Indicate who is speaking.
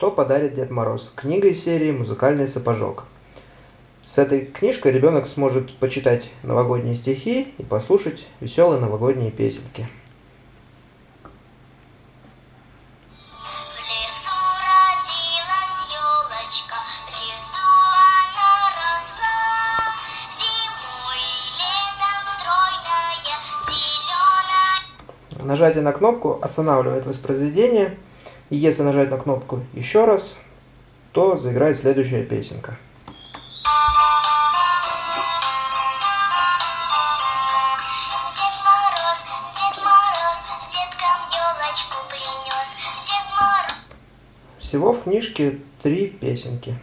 Speaker 1: Что подарит Дед Мороз? Книга из серии «Музыкальный сапожок». С этой книжкой ребенок сможет почитать новогодние стихи и послушать веселые новогодние песенки. Нажатие на кнопку останавливает воспроизведение, и если нажать на кнопку еще раз, то заиграет следующая песенка. Всего в книжке три песенки.